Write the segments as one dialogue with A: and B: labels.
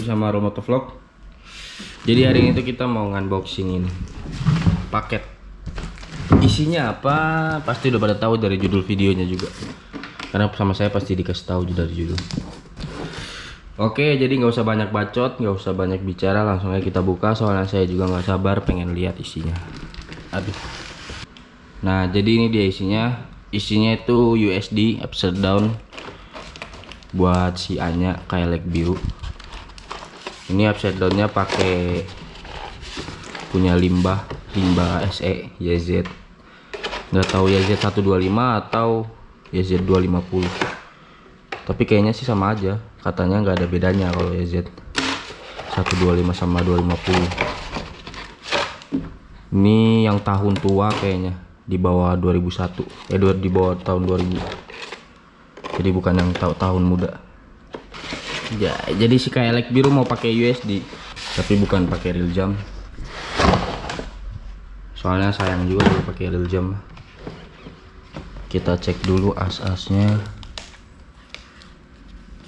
A: Bersama Romoto Vlog. Jadi hari ini tuh kita mau unboxing ini paket. Isinya apa? Pasti udah pada tahu dari judul videonya juga. Karena sama saya pasti dikasih tahu dari judul. Oke, jadi nggak usah banyak bacot, nggak usah banyak bicara, langsung aja kita buka. Soalnya saya juga nggak sabar pengen lihat isinya. Aduh. Nah, jadi ini dia isinya. Isinya itu USD upside down buat si Anya kayak leg biru ini upside downnya pakai punya limbah limbah SE YZ nggak tahu YZ 125 atau YZ 250 tapi kayaknya sih sama aja. Katanya nggak ada bedanya kalau YZ 125 sama 250 ini yang tahun tua kayaknya di bawah 2001 eh di bawah tahun 2000 jadi bukan yang tahu tahun muda ya jadi si kayak biru mau pakai USD tapi bukan pakai real jam. Soalnya sayang juga kalau pakai real jam. Kita cek dulu as-asnya.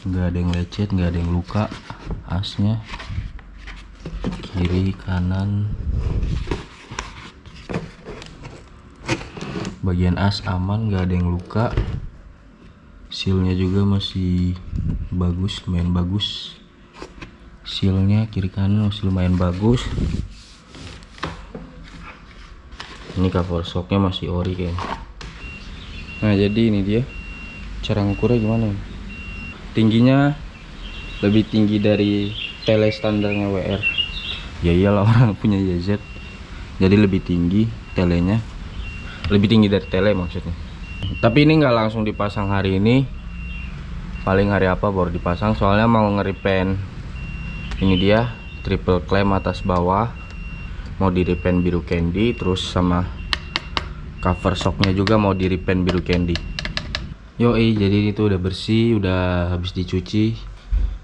A: Nggak ada yang lecet nggak ada yang luka asnya. Kiri kanan. Bagian as aman nggak ada yang luka. Sealnya juga masih bagus lumayan bagus. Sealnya kiri kanan masih lumayan bagus. Ini cover shocknya masih ori kayaknya. Nah jadi ini dia. Cara ngukurnya gimana tingginya lebih tinggi dari tele standarnya WR ya iyalah orang punya YZ jadi lebih tinggi telenya. Lebih tinggi dari tele maksudnya. Tapi ini nggak langsung dipasang hari ini paling hari apa baru dipasang? Soalnya mau ngeripen ini dia triple clamp atas bawah. Mau di repaint biru candy terus sama cover shocknya juga mau di repaint biru candy. Yoi jadi ini tuh udah bersih udah habis dicuci.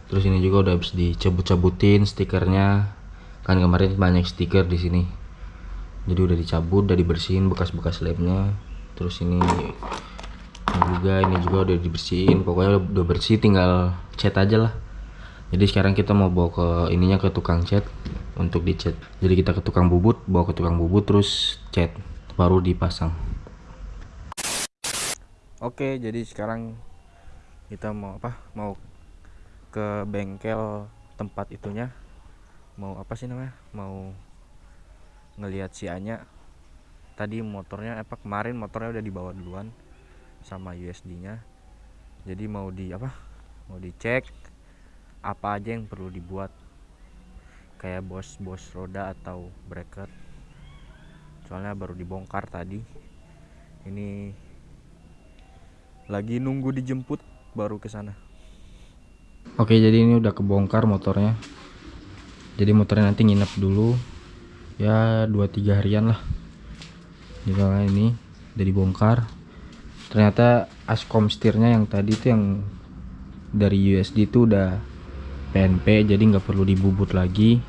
A: Terus ini juga udah habis dicabut-cabutin stikernya. Kan kemarin banyak stiker di sini. Jadi udah dicabut udah dibersihin bekas-bekas lemnya terus ini juga ini juga udah dibersihin. Pokoknya udah bersih tinggal cat aja lah. Jadi sekarang kita mau bawa ke ininya ke tukang cat untuk dicat jadi kita ke tukang bubut bawa ke tukang bubut terus cat baru dipasang. Oke jadi sekarang kita mau apa? Mau ke bengkel tempat itunya. Mau apa sih namanya? Mau ngelihat si Anya. Tadi motornya apa kemarin motornya udah dibawa duluan sama USD nya jadi mau di apa mau dicek apa aja yang perlu dibuat. Kayak bos-bos roda atau bracket soalnya baru dibongkar tadi. Ini lagi nunggu dijemput baru ke sana. Oke jadi ini udah kebongkar motornya. Jadi motornya nanti nginep dulu. Ya 2-3 harian lah. Misalnya ini udah dibongkar ternyata ascom setirnya yang tadi itu yang dari USD itu udah PNP jadi nggak perlu dibubut lagi.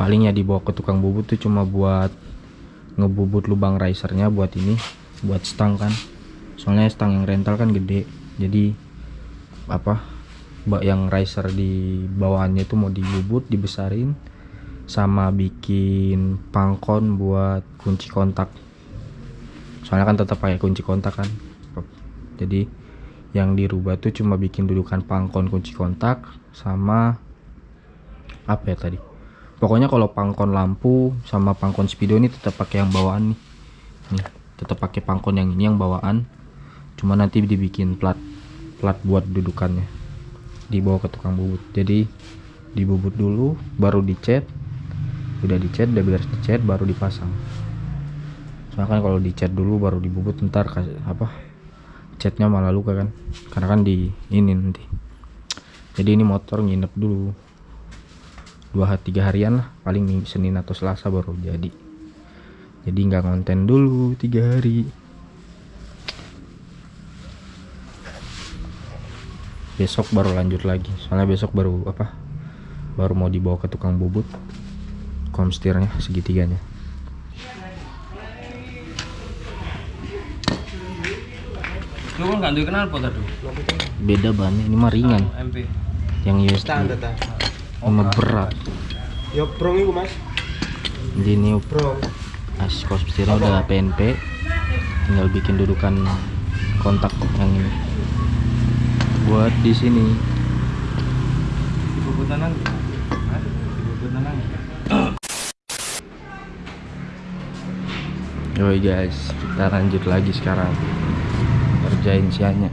A: Paling ya dibawa ke tukang bubut tuh cuma buat ngebubut lubang risernya buat ini buat stang kan. Soalnya stang yang rental kan gede jadi apa mbak yang riser di bawahnya itu mau dibubut dibesarin sama bikin pangkon buat kunci kontak. Soalnya kan tetap pakai kunci kontak kan jadi yang dirubah tuh cuma bikin dudukan pangkon kunci kontak sama apa ya tadi? Pokoknya kalau pangkon lampu sama pangkon speedo ini tetap pakai yang bawaan nih. Nih tetap pakai pangkon yang ini yang bawaan. Cuma nanti dibikin plat plat buat dudukannya. Dibawa ke tukang bubut. Jadi dibubut dulu baru dicat. Udah dicat udah beres dicat baru dipasang. Soalnya kan kalau dicat dulu baru dibubut ntar apa catnya malah luka kan. Karena kan di ini nanti. Jadi ini motor nginep dulu. Dua tiga harian lah. Paling senin atau selasa baru jadi. Jadi nggak konten dulu tiga hari. Besok baru lanjut lagi. Soalnya besok baru apa? Baru mau dibawa ke tukang bubut. Komstirnya segitiganya
B: Lu kan kenal apa tadi?
A: Beda bannya, ini mah ringan.
B: MP.
A: Yang USD. Sama berat.
B: Ya brong itu mas.
A: Jadi ini
B: Brong.
A: as kosmetiknya udah PNP. Tinggal bikin dudukan kontak yang ini. Buat di sini.
B: Ibu tenang. Ibu tenang.
A: Yoi guys, kita lanjut lagi sekarang. Kerjain sianya.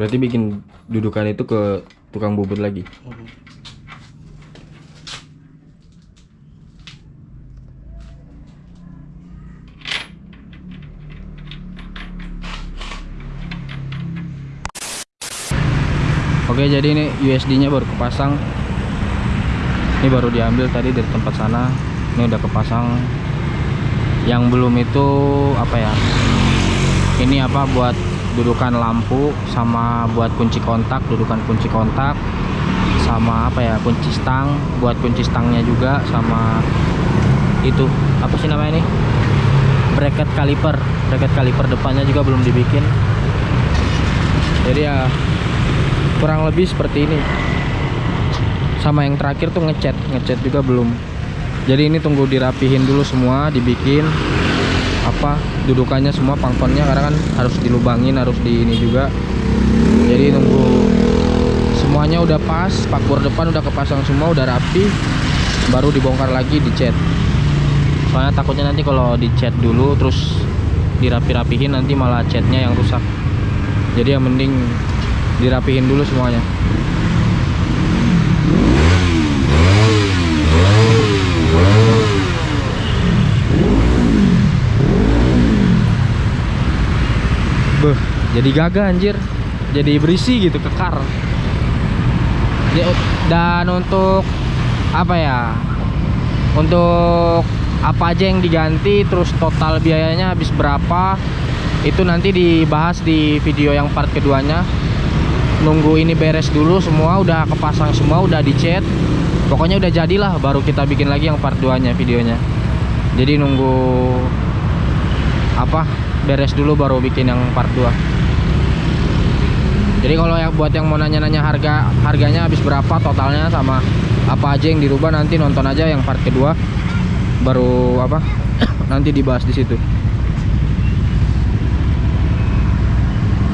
A: Berarti bikin dudukan itu ke tukang bubut lagi. Oke, jadi ini USD-nya baru kepasang. Ini baru diambil tadi dari tempat sana. Ini udah kepasang. Yang belum itu apa ya? Ini apa buat dudukan lampu sama buat kunci kontak, dudukan kunci kontak sama apa ya? kunci stang, buat kunci stangnya juga sama itu apa sih namanya ini? bracket kaliper. Bracket kaliper depannya juga belum dibikin. Jadi ya kurang lebih seperti ini. Sama yang terakhir tuh ngecat ngecat juga belum. Jadi ini tunggu dirapihin dulu semua dibikin apa dudukannya semua pangkonnya karena kan harus dilubangin harus di ini juga. Jadi nunggu semuanya udah pas spakbor depan udah kepasang semua udah rapi baru dibongkar lagi dicat soalnya takutnya nanti kalau dicat dulu terus dirapi-rapihin nanti malah catnya yang rusak. Jadi yang mending dirapihin dulu semuanya. Beuh, jadi gagah anjir. Jadi berisi gitu kekar. Dan untuk apa ya untuk apa aja yang diganti terus total biayanya habis berapa itu nanti dibahas di video yang part keduanya nunggu ini beres dulu semua udah kepasang semua udah dicat. Pokoknya udah jadilah baru kita bikin lagi yang part 2 nya videonya. Jadi nunggu apa beres dulu baru bikin yang part 2 jadi kalau yang buat yang mau nanya-nanya harga harganya habis berapa totalnya sama apa aja yang dirubah nanti nonton aja yang part kedua. Baru apa nanti dibahas di situ.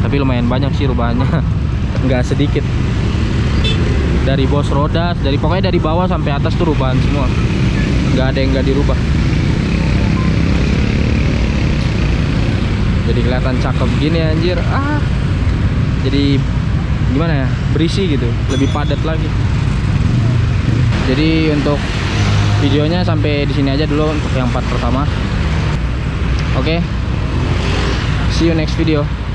A: Tapi lumayan banyak sih rubahannya nggak sedikit. Dari bos roda dari pokoknya dari bawah sampai atas tuh rubahan semua. Nggak ada yang nggak dirubah. Jadi kelihatan cakep gini anjir. Ah. Jadi gimana ya? Berisi gitu. Lebih padat lagi. Jadi untuk videonya sampai di sini aja dulu untuk yang part pertama. Oke. See you next video